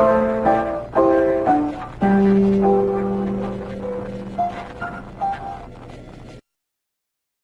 Bye.